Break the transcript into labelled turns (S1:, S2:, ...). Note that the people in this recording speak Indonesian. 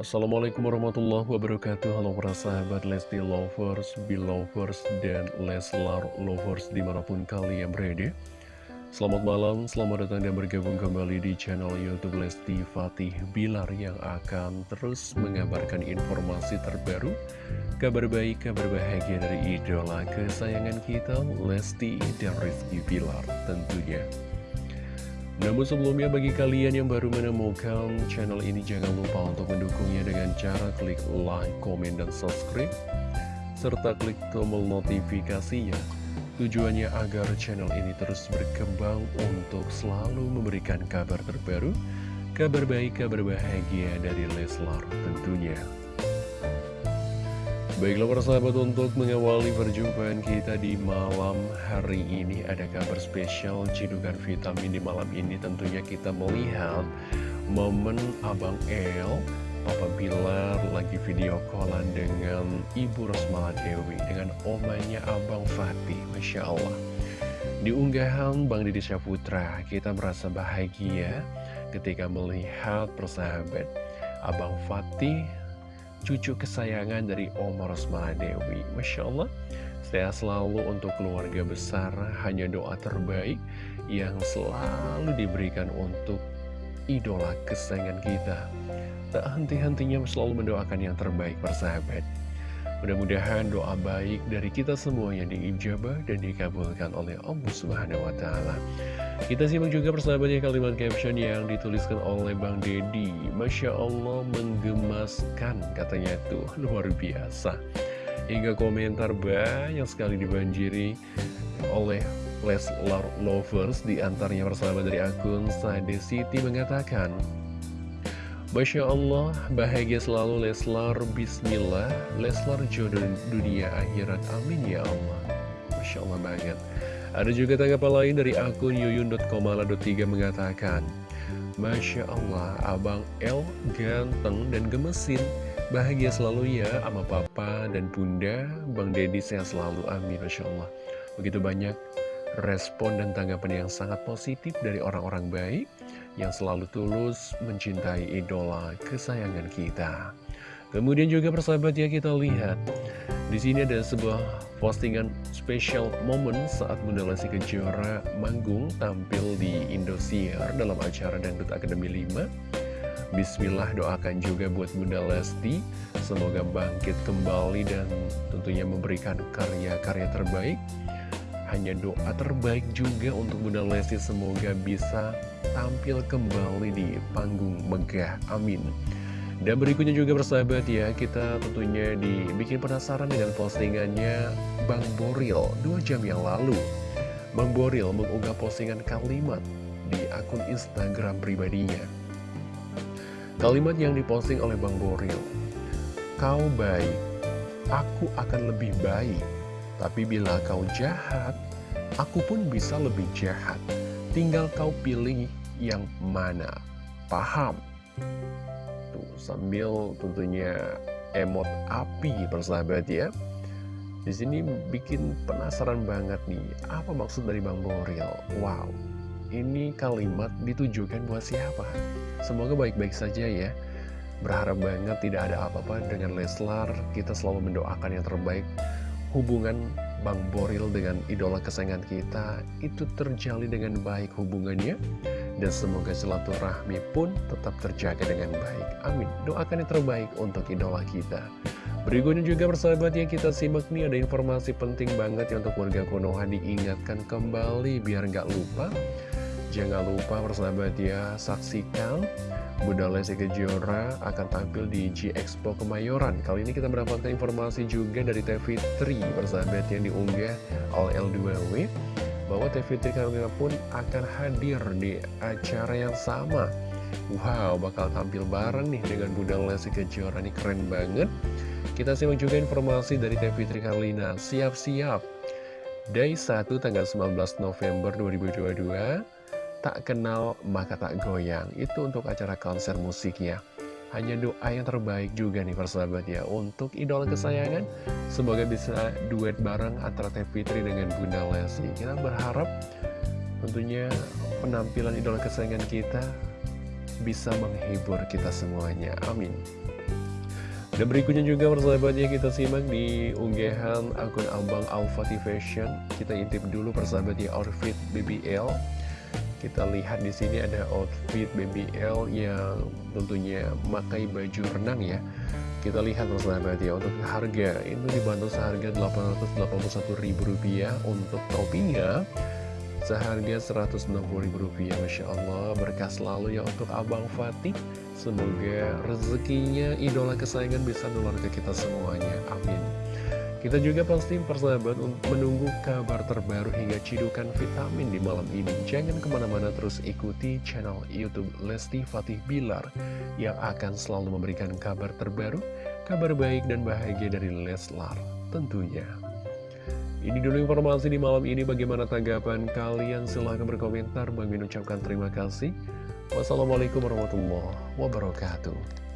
S1: Assalamualaikum warahmatullahi wabarakatuh. Halo para sahabat Lesti Lovers, Belovers, dan Leslar Lovers di mana pun kalian berada. Selamat malam, selamat datang dan bergabung kembali di channel Youtube Lesti Fatih Bilar Yang akan terus mengabarkan informasi terbaru Kabar baik, kabar bahagia dari idola kesayangan kita Lesti dan Rizky Bilar tentunya namun sebelumnya bagi kalian yang baru menemukan channel ini jangan lupa untuk mendukungnya dengan cara klik like, komen, dan subscribe serta klik tombol notifikasinya. Tujuannya agar channel ini terus berkembang untuk selalu memberikan kabar terbaru kabar baik, kabar bahagia dari Leslar tentunya Baiklah para sahabat untuk mengawali perjumpaan kita di malam hari ini Ada kabar spesial cidukan vitamin di malam ini. Tentunya kita melihat momen Abang El Papa Bilar lagi video callan dengan Ibu Rosmala Dewi Dengan omanya Abang Fatih Masya Allah. Di unggahan Bang Didi Syaputra Kita merasa bahagia ketika melihat persahabat Abang Fatih cucu kesayangan dari Oma Rosmala Dewi. Masya Allah, saya selalu untuk keluarga besar, hanya doa terbaik yang selalu diberikan untuk idola kesayangan kita. Tak henti-hentinya selalu mendoakan yang terbaik persahabat. Mudah-mudahan doa baik dari kita semua yang diijabah dan dikabulkan oleh Allah Subhanahu wa Ta'ala. Kita simak juga persahabatnya kalimat caption yang dituliskan oleh Bang Dedi Masya Allah menggemaskan katanya tuh. Luar biasa. Hingga komentar banyak sekali dibanjiri oleh Leslar Lovers Di antaranya persahabat dari akun Sade City mengatakan Masya Allah, bahagia selalu Leslar, Bismillah. Leslar jodoh dunia akhirat, amin ya Allah. Masya Allah banget. Ada juga tanggapan lain dari akun yuyun.komala.3 mengatakan Masya Allah, Abang El ganteng dan gemesin. Bahagia selalu ya sama papa dan bunda. Bang Deddy sehat selalu, amin Masya Allah. Begitu banyak respon dan tanggapan yang sangat positif dari orang-orang baik Yang selalu tulus mencintai idola kesayangan kita Kemudian juga persahabat ya kita lihat di sini ada sebuah postingan special moment saat Bunda Lesti Kejora manggung tampil di Indosiar dalam acara Dangdut Akademi 5. Bismillah doakan juga buat Bunda Lesti semoga bangkit kembali dan tentunya memberikan karya-karya terbaik. Hanya doa terbaik juga untuk Bunda Lesti semoga bisa tampil kembali di panggung megah. Amin. Dan berikutnya juga bersahabat ya, kita tentunya dibikin penasaran dengan postingannya Bang Boril dua jam yang lalu. Bang Boril mengunggah postingan kalimat di akun Instagram pribadinya. Kalimat yang diposting oleh Bang Boril, Kau baik, aku akan lebih baik. Tapi bila kau jahat, aku pun bisa lebih jahat. Tinggal kau pilih yang mana. Paham? tuh sambil tentunya emot api persahabat ya di sini bikin penasaran banget nih apa maksud dari Bang Boril wow ini kalimat ditujukan buat siapa semoga baik-baik saja ya berharap banget tidak ada apa-apa dengan Leslar kita selalu mendoakan yang terbaik hubungan Bang Boril dengan idola kesayangan kita itu terjalin dengan baik hubungannya dan semoga silaturahmi pun tetap terjaga dengan baik. Amin. Doakan yang terbaik untuk idola kita. Berikutnya juga persahabat yang kita simak nih ada informasi penting banget ya untuk warga Konoha diingatkan kembali biar nggak lupa. Jangan lupa persahabat ya saksikan Bunda Lesti Kejora akan tampil di G Expo Kemayoran. Kali ini kita mendapatkan informasi juga dari TV3 persahabat yang diunggah oleh L2W bahwa TV3 Karolina pun akan hadir di acara yang sama. Wow, bakal tampil bareng nih dengan Bunda Lesti Kejora, ini keren banget. Kita simak juga informasi dari TV3 Karolina, siap-siap. Day 1 tanggal 19 November 2022, tak kenal maka tak goyang. Itu untuk acara konser musiknya. Hanya doa yang terbaik juga nih persahabat ya Untuk idola kesayangan Semoga bisa duet bareng antara Teh Fitri dengan Bunda Lesti Kita berharap tentunya penampilan idola kesayangan kita Bisa menghibur kita semuanya Amin Dan berikutnya juga persahabatnya kita simak di unggahan akun Abang Alfati Fashion. Kita intip dulu persahabatnya outfit BBL. Kita lihat di sini ada outfit BBL yang tentunya memakai baju renang ya. Kita lihat persahabat ya untuk harga itu dibantu seharga Rp881.000 untuk topinya seharga Rp160.000 Masya Allah. Berkah selalu ya untuk Abang Fatih. Semoga rezekinya idola kesayangan bisa nular ke kita semuanya. Amin kita juga pasti persahabat untuk menunggu kabar terbaru hingga cidukan vitamin di malam ini. Jangan ke mana-mana terus ikuti channel Youtube Lesti Fatih Bilar yang akan selalu memberikan kabar terbaru, kabar baik dan bahagia dari Leslar tentunya. Ini dulu informasi di malam ini. Bagaimana tanggapan kalian? Silahkan berkomentar. Bang ucapkan terima kasih. Wassalamualaikum warahmatullahi wabarakatuh.